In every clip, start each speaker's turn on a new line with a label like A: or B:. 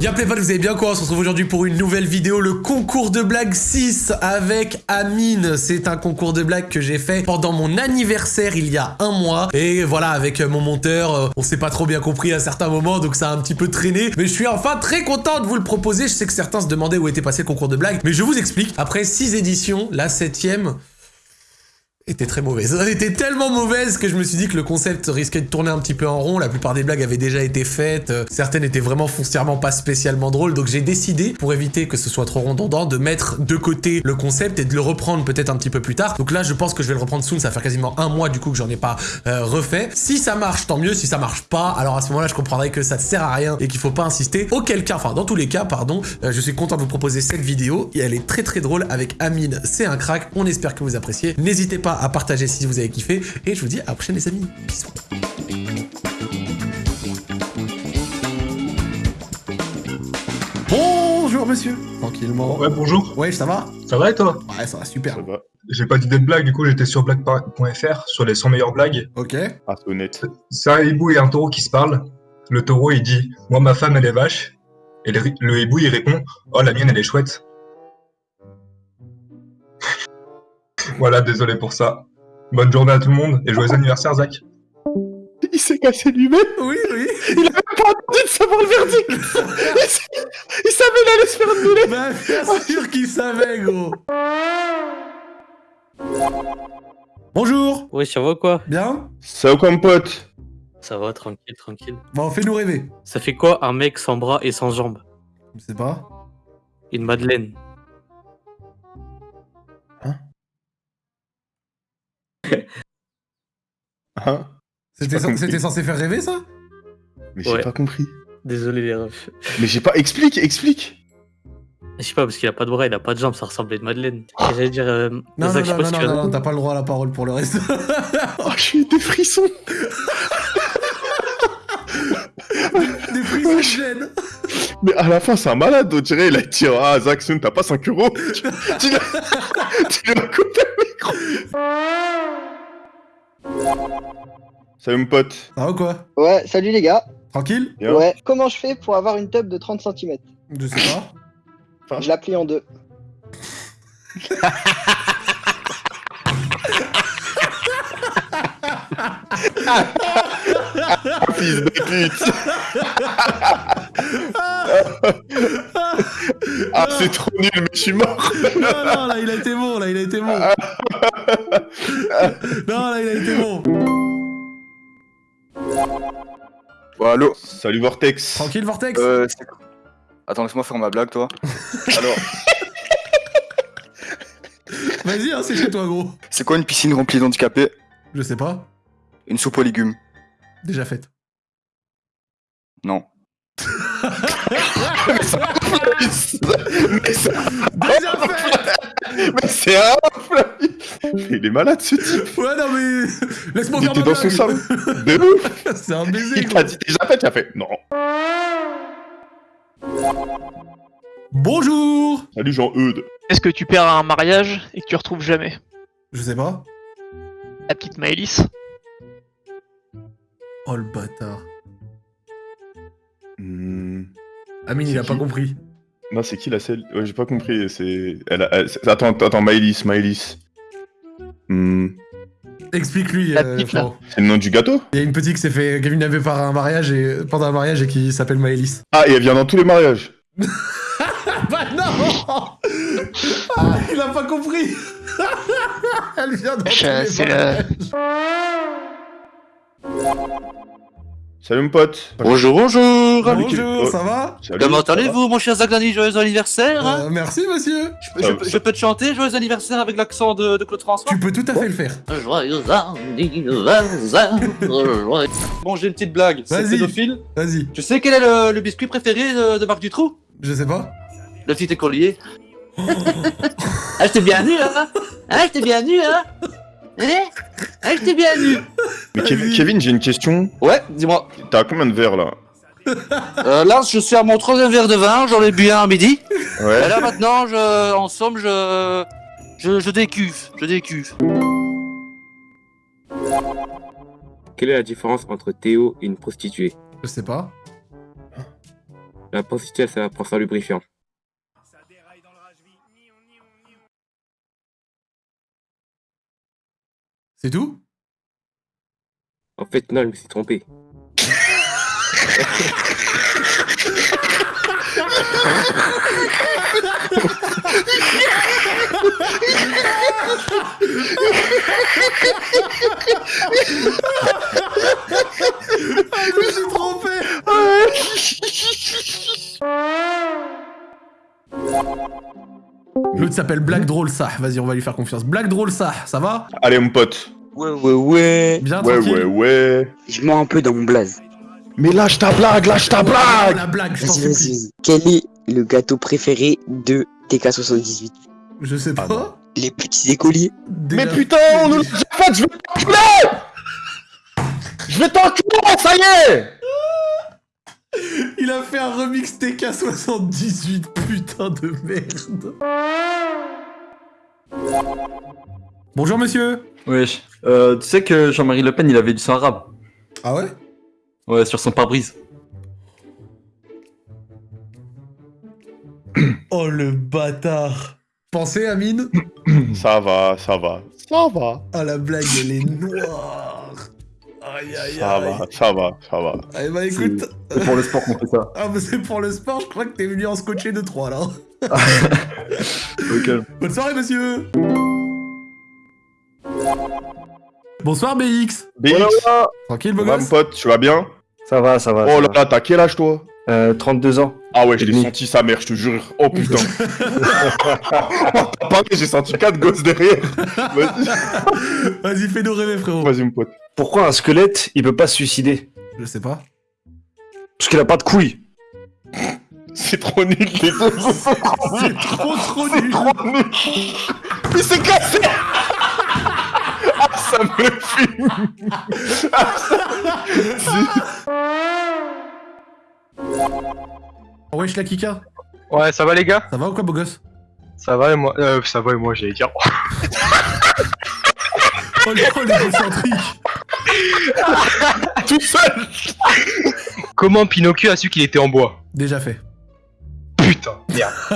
A: Bien play vous avez bien quoi On se retrouve aujourd'hui pour une nouvelle vidéo, le concours de blagues 6 avec Amine. C'est un concours de blagues que j'ai fait pendant mon anniversaire il y a un mois. Et voilà, avec mon monteur, euh, on s'est pas trop bien compris à certains moments, donc ça a un petit peu traîné. Mais je suis enfin très content de vous le proposer. Je sais que certains se demandaient où était passé le concours de blagues, mais je vous explique. Après 6 éditions, la septième était très mauvaise. Elle était tellement mauvaise que je me suis dit que le concept risquait de tourner un petit peu en rond. La plupart des blagues avaient déjà été faites. Euh, certaines étaient vraiment foncièrement pas spécialement drôles. Donc j'ai décidé, pour éviter que ce soit trop redondant, de mettre de côté le concept et de le reprendre peut-être un petit peu plus tard. Donc là, je pense que je vais le reprendre soon. Ça faire quasiment un mois du coup que j'en ai pas euh, refait. Si ça marche, tant mieux. Si ça marche pas, alors à ce moment-là, je comprendrai que ça ne sert à rien et qu'il faut pas insister. Auquel cas, enfin dans tous les cas, pardon, euh, je suis content de vous proposer cette vidéo. Et elle est très très drôle avec Amine. C'est un crack. On espère que vous appréciez. N'hésitez pas à partager si vous avez kiffé. Et je vous dis à la prochaine les amis. Bisous. Bonjour monsieur. Tranquillement.
B: Ouais, bonjour.
A: Ouais, ça va
B: Ça va et toi?
A: Ouais, ça va super.
C: Ça va.
B: J'ai pas d'idée de blague, du coup j'étais sur blague.fr sur les 100 meilleures blagues.
A: Ok.
C: Ah, c'est honnête.
B: C'est un hibou et un taureau qui se parlent. Le taureau il dit Moi ma femme elle est vache. Et le, le hibou il répond Oh la mienne elle est chouette. Voilà, désolé pour ça. Bonne journée à tout le monde et joyeux anniversaire Zach.
C: Il s'est cassé lui-même
A: Oui, oui.
C: Il avait pas envie de savoir le verdict il, savait il allait se faire
A: Bah, bien sûr qu'il savait, gros. Bonjour.
D: Ouais, ça va quoi?
A: Bien?
C: Ça va comme pote
D: Ça va, tranquille, tranquille.
A: Bon, fais-nous rêver.
D: Ça fait quoi un mec sans bras et sans jambes?
A: Je sais pas.
D: Une madeleine.
C: Hein?
A: C'était censé faire rêver, ça?
C: Mais j'ai
D: Ouais.
C: pas compris.
D: Désolé les refs.
C: Mais j'ai pas... Explique, explique
D: Je sais pas, parce qu'il a pas de bras, il a pas de jambes, ça ressemble à une madeleine. Et J'allais dire... euh,
A: Non, non,
D: Zach, je sais
A: non,
D: pas
A: non, non, t'as pas le droit à la parole pour le reste.
C: Oh, j'ai eu des frissons
A: Des frissons de gêne.
C: Mais à la fin, c'est un malade, on dirait, il a dit « Ah, Zach, Sun, t'as pas 5 euros Tu lui as tu lui as coupé le micro Salut mon pote.
A: Ça va ou quoi?
E: Ouais, salut les gars.
A: Tranquille?
C: Bien.
E: Ouais, comment je fais pour avoir une tub de 30 cm
A: Je sais pas.
C: Ah.
E: Je la plie en deux.
C: Fils de pute Ah, c'est trop nul, mais je suis mort
A: Non, non, là, il a été bon, là, il a été bon. Non, là, il a été bon.
F: Bon, allô
C: Salut Vortex
A: Tranquille, Vortex
F: euh, c'est- Attends, laisse-moi faire ma blague, toi. Alors,
A: Vas-y, hein, c'est chez toi, gros.
F: c'est quoi une piscine remplie d'handicapés?
A: Je sais pas.
F: Une soupe aux légumes
A: Déjà faite.
F: Non.
C: Mais ça...
A: Déjà faite
C: Mais c'est un Il est malade ce type.
A: Ouais, non, mais... Laisse-moi
C: Il
A: faire
C: était
A: ma
C: dans son sable De ouf.
A: C'est un baiser,
C: Il t'a dit déjà fait, tu as fait non.
A: Bonjour.
C: Salut Jean-Eudes
G: Est-ce que tu perds à un mariage et que tu retrouves jamais?
A: Je sais pas.
G: la petite Maëlys.
A: Oh, le bâtard.
C: Hmm,
A: Amine, il a pas compris.
C: Non, c'est qui la selle? Ouais, j'ai pas compris, c'est... Elle a- elle- c'est- Attends, attends, Maëlys, Maëlys. Hmm,
A: Explique-lui,
G: La
A: euh,
G: petite, là.
A: Florent.
C: C'est le nom du gâteau?
A: Il y a une petite qui s'est fait kidnapper par un mariage et pendant un mariage et qui s'appelle Maëlys.
C: Ah, et elle vient dans tous les mariages
A: Bah non ah, Il a pas compris Elle vient dans tous les
G: c'est
A: mariages.
C: Salut mon pote
H: Bonjour, bonjour
A: Bonjour,
C: Oh.
A: ça va
C: Salut,
H: Comment
C: ça va
H: allez-vous, mon cher Zagdani Joyeux anniversaire hein?
A: Euh, Merci monsieur
H: je, peux- je peux- je peux te chanter Joyeux anniversaire avec l'accent de, de Claude François?
A: Tu peux tout à fait le faire.
H: Joyeux anniversaire Bon, j'ai une petite blague. C'est
A: Vas-y.
H: pédophile.
A: Vas-y.
H: Tu sais quel est le, le biscuit préféré de, de Marc Dutroux?
A: Je sais pas.
H: Le petit écolier. ah, je t'ai bien nu, hein? Ah, je t'ai bien nu, hein? Hein Ah, je t'ai bien nu
C: Mais Kev- Kevin, j'ai une question.
H: Ouais, dis-moi.
C: T'as combien de verres là
H: Euh, là, je suis à mon troisième verre de vin, j'en ai bu un à midi.
C: Ouais.
H: Et là, maintenant, je, en somme, je, je, je décuve, je décuve.
I: Quelle est la différence entre Théo et une prostituée
A: Je sais pas.
I: La prostituée, ça prend ça lubrifiant.
A: C'est tout?
I: Fait, non, je me suis trompé.
A: Je me suis trompé L'autre s'appelle Black Drôle ça. Vas-y, on va lui faire confiance. Black Drôle ça, ça va?
C: Allez, mon pote.
H: Ouais, ouais, ouais.
A: Bien
C: Ouais,
A: tranquille
C: ouais, ouais.
H: Je mens un peu dans mon blaze.
C: Mais lâche ta blague, lâche ta
A: Oh,
C: blague
A: La blague, je t'en
H: Vas-y,
A: supplie.
H: vas-y. Quel est le gâteau préféré de TK78
A: Je sais
C: Ah
A: pas.
H: Les petits écoliers.
C: Mais putain, on nous l'a déjà fait, je vais t'enculer Je vais t'enculer, ça y est
A: Il a fait un remix TK78, putain de merde. Bonjour monsieur.
J: Wesh. Euh, tu sais que Jean-Marie Le Pen, il avait du sang arabe.
A: Ah ouais?
J: Ouais, sur son pare-brise.
A: Oh le bâtard. Pensez Amine
C: Ça va, ça va, ça va,
A: Ah la blague elle est noire. Aïe aïe
C: ça
A: aïe.
C: va, ça va, ça va.
A: Eh bah écoute.
J: C'est pour le sport qu'on fait ça.
A: Ah mais c'est pour le sport, je crois que t'es venu en scotcher de 3 là.
J: Ok.
A: Bonne soirée monsieur Bonsoir BX
C: BX,
A: Tranquille beau gosse
C: pote, tu vas bien?
J: Ça va, ça va.
C: Oh là là, t'as quel âge, toi?
J: Euh, 32 ans.
C: Ah ouais, je l'ai senti sa mère, je te jure. Oh putain. T'as parlé, j'ai senti quatre gosses derrière. Vas-y,
A: fais-nous rêver frérot.
C: Vas-y, mon pote.
J: Pourquoi un squelette, il peut pas se suicider?
A: Je sais pas.
J: Parce qu'il a pas de couilles.
C: C'est trop nul, les deux.
A: C'est trop trop nul
C: trop nul. Il s'est cassé ça me fume.
A: Wesh la Kika.
K: Ouais, ça va les gars?
A: Ça va ou quoi beau gosse?
K: Ça va et moi? Euh, Ça va et moi, j'allais dire.
A: Oh le
C: Tout seul.
K: Comment Pinocchio a su qu'il était en bois?
A: Déjà fait.
K: Putain, merde.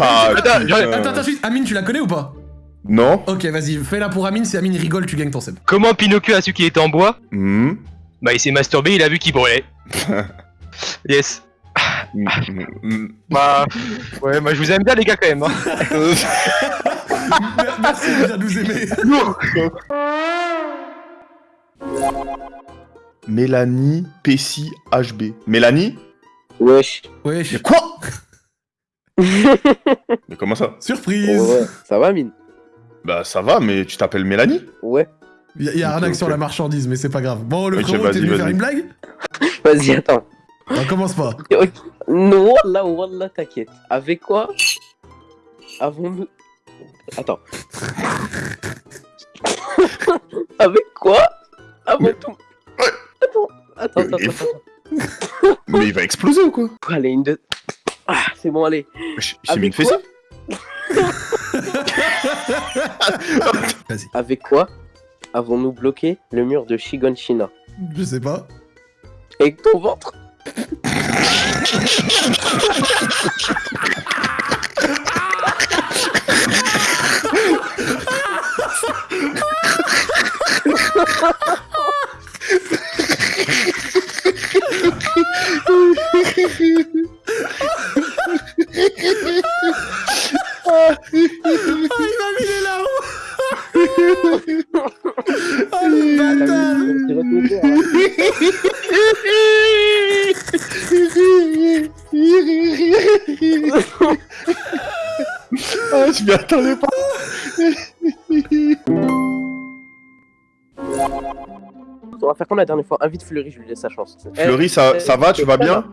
C: Ah,
K: Attends,
C: putain.
A: Attends, attends, Amine, tu la connais ou pas?
C: Non
A: Ok, vas-y, fais-la pour Amine, si Amine rigole, tu gagnes ton seb.
K: Comment Pinocchio a su qu'il était en bois
C: Hmm.
K: Bah, il s'est masturbé, il a vu qu'il brûlait. yes. Bah, ouais, bah, je vous aime bien les gars quand même. Hein.
A: Mer- Merci de bien nous aimer.
C: Mélanie Pessi HB. Mélanie
H: Wesh.
A: Wesh,
C: Mais quoi Mais comment ça?
A: Surprise
H: Ça va, mine
C: Bah ça va, mais tu t'appelles Mélanie
H: Ouais.
A: Y'a y a
C: Ok,
A: arnaque
C: ok.
A: sur la marchandise, mais c'est pas grave. Bon, le
C: Ok,
A: frérot,
C: vas-y,
A: t'es venu
C: vas-y.
A: faire une blague?
H: Vas-y, attends.
A: On commence pas.
H: Non, Wallah, Wallah, t'inquiète. Avec quoi? Avons-nous... Attends. Avec quoi? Avons tout... Attends, attends, attends,
C: Il est
H: attends.
C: fou. Mais il va exploser ou quoi?
H: Allez, une de... Ah, c'est bon, allez.
C: Il s'est mis une fessée
H: Avec quoi avons-nous bloqué le mur de Shigonshina
A: Je sais pas.
H: Avec ton ventre
C: Ah, je m'y attendais pas
H: On va faire comme la dernière fois. Invite Fleury, je lui laisse sa chance.
C: Fleury, ça, ça va, tu vas bien?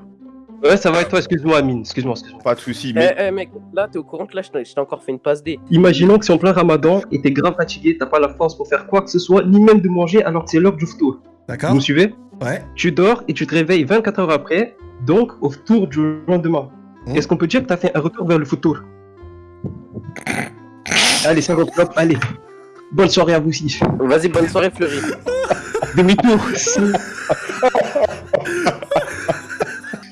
J: Ouais, ça va et toi, excuse-moi, Amine, excuse-moi, excuse-moi.
C: Pas de soucis,
H: Eh,
C: mais...
H: eh, mec, là, t'es au courant que là, je t'ai encore fait une passe D.
J: Imaginons que c'est en plein ramadan et t'es grave fatigué, t'as pas la force pour faire quoi que ce soit, ni même de manger alors que c'est l'heure du tour. Vous
A: D'accord
J: me suivez?
A: Ouais.
J: Tu dors et tu te réveilles 24 heures après, donc au tour du lendemain.
A: Hmm.
J: Est-ce qu'on peut dire que t'as fait un retour vers le futur? Allez, 50 clopes, allez. Bonne soirée à vous aussi.
H: Vas-y, bonne soirée, Fleury.
J: Demi-tour.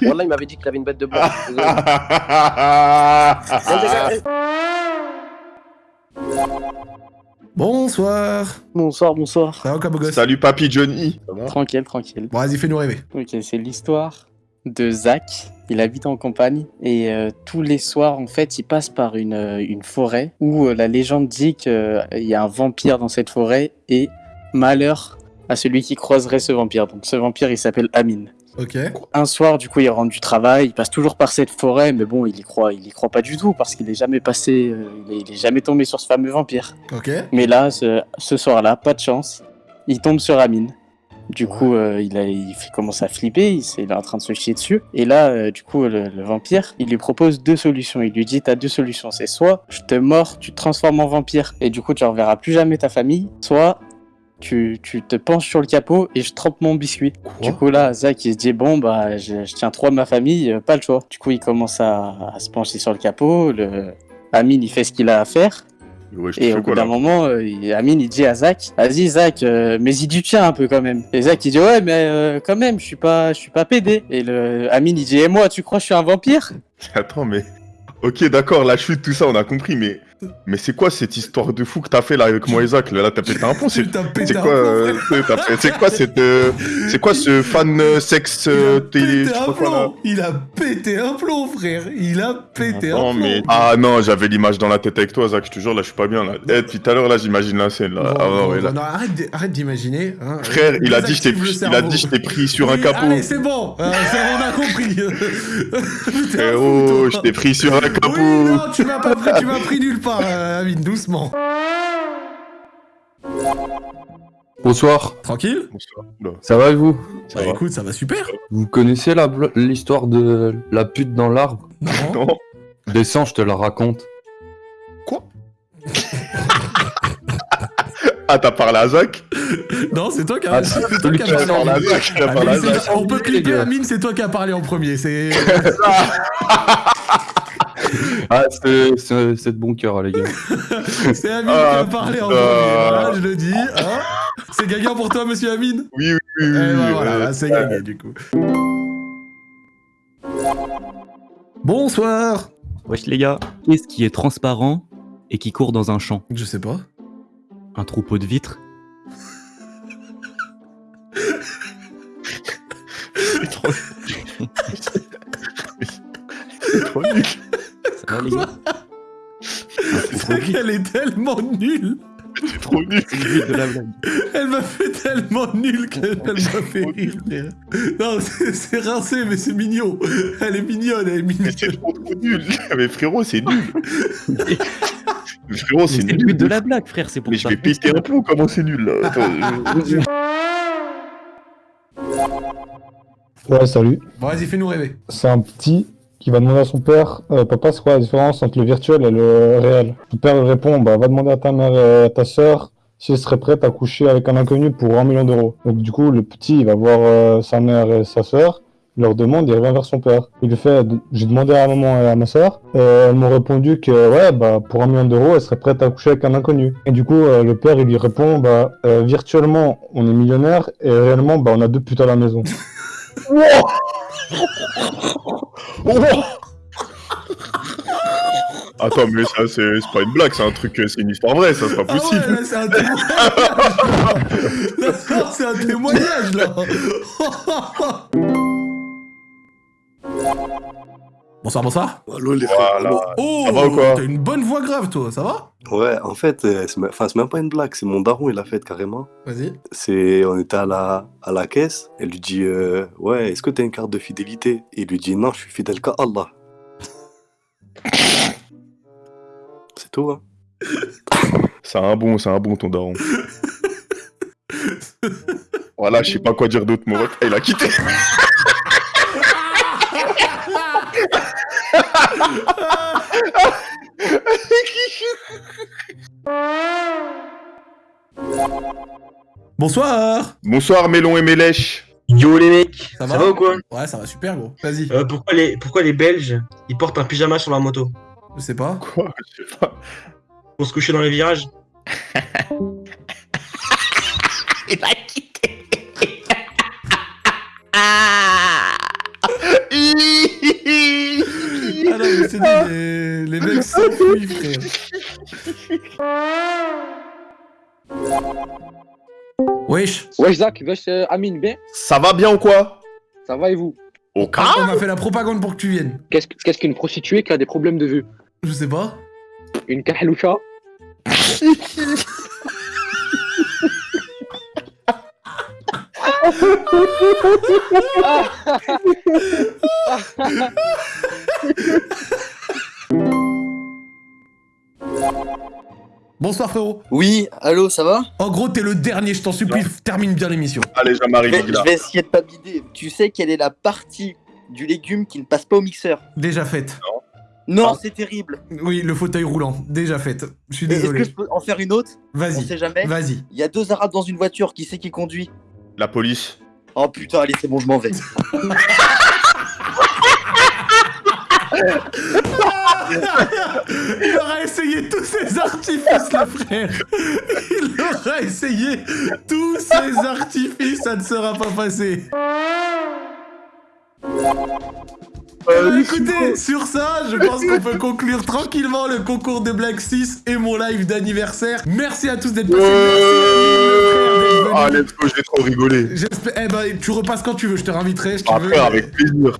L: Wallah, il m'avait dit qu'il avait une bête de bois.
A: Bonsoir.
M: Bonsoir, bonsoir.
A: Ça va
C: Salut papy Johnny.
M: Tranquille, tranquille.
A: Bon, vas-y, fais-nous rêver.
M: Ok, c'est l'histoire de Zach. Il habite en campagne et euh, tous les soirs, en fait, il passe par une, euh, une forêt où euh, la légende dit qu'il y a un vampire dans cette forêt et malheur à celui qui croiserait ce vampire. Donc ce vampire, il s'appelle Amin.
A: Ok.
M: Un soir, du coup, il rentre du travail, il passe toujours par cette forêt, mais bon, il y croit, il y croit pas du tout parce qu'il est jamais passé, euh, il, est, il est jamais tombé sur ce fameux vampire.
A: Ok.
M: Mais là, ce, ce soir-là, pas de chance, il tombe sur Amine. Du coup, euh, il, a, il fait- commence à flipper, il, est en train de se chier dessus. Et là, euh, du coup, le, le vampire, il lui propose deux solutions. Il lui dit, t'as deux solutions, c'est soit je te mords, tu te transformes en vampire, et du coup, tu reverras plus jamais ta famille, soit tu, tu te penches sur le capot et je trempe mon biscuit. du coup, là, Zach, il se dit, bon, bah, je, je tiens trop à ma famille, euh, pas le choix. Du coup, il commence à, à se pencher sur le capot, le... Amine, il fait ce qu'il a à faire.
C: Ouais,
M: Et au bout d'un moment, euh, il- Amine il dit à Zach, vas-y Zach, euh, mais y du tien un peu quand même. Et Zach il dit ouais mais euh, quand même, je suis pas, je suis pas pédé. Et le Amine il dit et moi tu crois que je suis un vampire?
C: Attends, mais. Ok, d'accord, la chute, tout ça, on a compris, mais. Mais c'est quoi cette histoire de fou que t'as fait là avec moi Zach Là, t'as pété un pont, c'est quoi euh, C'est quoi cette. euh, C'est quoi ce fan euh, sexe télé.
A: Il a pété un plomb, frère. Il a pété un plomb.
C: mais. Ah non, j'avais l'image dans la tête avec toi, Zach, je te jure, là, je suis pas bien là. Eh, depuis tout à l'heure, là, j'imagine la scène là. Ah
A: arrête, d'imaginer. hein.
C: Frère, il a dit je t'ai il a dit je t'ai pris sur un capot.
A: Allez, c'est bon. On a compris.
C: Frérot, je t'ai pris sur un capot.
A: Non, tu m'as pas pris, tu m'as pris nulle part, euh, Amine, doucement.
N: Bonsoir.
A: Tranquille?
N: Ça va et vous?
A: Bah écoute, ça va super.
N: Vous connaissez la bl- l'histoire de la pute dans l'arbre?
A: Non.
N: Descends, je te la raconte.
C: Ah, t'as parlé à Zach?
A: Non, c'est toi qui as
N: Ah,
A: c'est
N: c'est
A: toi
N: lui
A: qui as
N: qui a
A: parlé.
N: parlé à Zach, il a parlé à
A: Amine,
N: Zach.
A: c'est- On peut clipper. Amine, c'est toi qui as parlé en premier. C'est.
N: Ah, c'est de bon cœur, les gars.
A: C'est Amine
C: Ah,
A: qui a parlé en premier. Voilà, je le dis. hein. c'est gagnant pour toi, monsieur Amine?
C: Oui, oui, oui.
A: Eh ben
C: oui,
A: voilà, c'est gagné du coup. Bonsoir
O: Wesh les gars, qu'est-ce qui est transparent et qui court dans un champ?
A: Je sais pas.
O: Un troupeau de vitres?
C: C'est trop nul.
O: Ça va les gars
A: Elle est tellement nulle
C: C'est trop nul.
O: De la blague.
A: Elle m'a fait tellement nulle qu'elle m'a fait rire, frère. Non, c'est rincé, mais c'est mignon. Elle est mignonne, elle est mignonne.
C: C'est trop trop nul. Mais frérot, c'est nul. Mais frérot, c'est
O: C'est
C: nul.
O: le but de la blague frère, c'est pour
C: Mais je
O: ça.
C: vais péter un plomb, comment c'est nul là Attends, je-
P: Ouais, salut.
A: Bon, vas-y, fais-nous rêver.
P: C'est un petit qui va demander à son père euh, Papa, c'est quoi la différence entre le virtuel et le réel Son père lui répond Bah, va demander à ta mère et à ta sœur si elle serait prête à coucher avec un inconnu pour un million d'euros. Donc, du coup, le petit, il va voir euh, sa mère et sa sœur. Il leur demande, il revient vers son père. Il lui fait J'ai demandé à maman et à ma sœur. Et elles m'ont répondu que, ouais, bah, pour un million d'euros, elle serait prête à coucher avec un inconnu. Et du coup, euh, le père, il lui répond Bah, euh, virtuellement, on est millionnaire et réellement, bah, on a deux putes à la maison.
C: Attends, mais ça, c'est pas une blague, c'est un truc, c'est une histoire vraie, ça, c'est pas
A: Ah ouais,
C: possible.
A: c'est un témoignage. C'est un témoignage, là. bonsoir, bonsoir.
Q: Allô les frères.
C: Voilà.
Q: allô
A: Oh,
C: Ça va ou quoi
A: t'as une bonne voix grave, toi, ça va?
Q: Ouais, en fait, euh, c'est même- enfin, c'est même pas une blague, c'est mon daron, il l'a fait carrément.
A: Vas-y.
Q: C'est, on était à la, à la caisse, elle lui dit euh, Ouais, est-ce que t'as une carte de fidélité? Il lui dit Non, je suis fidèle qu'à Allah. C'est tout, hein.
C: C'est un bon, c'est un bon ton daron. voilà, je sais pas quoi dire d'autre, mon pote. Il a quitté.
A: Bonsoir
C: Bonsoir, Mélon et Mélèche.
R: Yo les mecs,
A: Ça
R: ça,
A: va
R: va ou quoi
A: Ouais, ça va super, gros. Vas-y.
R: Euh, pourquoi, les, pourquoi les Belges, ils portent un pyjama sur la moto
A: Je sais pas.
C: Quoi? Je sais pas.
R: Pour se coucher dans les virages
H: Il a quitté.
A: Ah non, mais c'est dit, les, les mecs s'enfuient, frère. Wesh.
S: Wesh Zach, wesh euh, Amine, bien?
C: Ça va bien ou quoi?
S: Ça va et vous?
C: Au
A: On m'a fait la propagande pour que tu viennes.
S: Qu'est-ce que- qu'est-ce qu'une prostituée qui a des problèmes de vue?
A: Je sais pas.
S: Une kahloucha
A: Bonsoir frérot.
T: Oui, allô, ça va?
A: En gros, t'es le dernier, je t'en supplie, termine bien l'émission.
C: Allez, Jean-Marie
T: je vais, je vais essayer de pas bider. Tu sais quelle est la partie du légume qui ne passe pas au mixeur?
A: Déjà faite.
T: Non, c'est terrible.
A: Oui, le fauteuil roulant, déjà faite. Je suis
T: Et Est-ce
A: désolé.
T: que je peux en faire une autre?
A: Vas-y,
T: On sait jamais.
A: vas-y.
T: Il y a deux arabes dans une voiture, qui c'est qui conduit?
C: La police.
T: Oh putain, allez, c'est bon, je m'en vais.
A: Il aura essayé tous ses artifices, le frère. Il aura essayé tous ses artifices, ça ne sera pas passé. Eh ben, écoutez, sur ça, je pense qu'on peut conclure tranquillement le concours de Black 6 et mon live d'anniversaire. Merci à tous d'être passés. Merci
C: Ah, let's go, j'ai trop rigolé.
A: J'espère. Eh ben, tu repasses quand tu veux, je te réinviterai. Tu
C: Ah,
A: veux.
C: avec plaisir.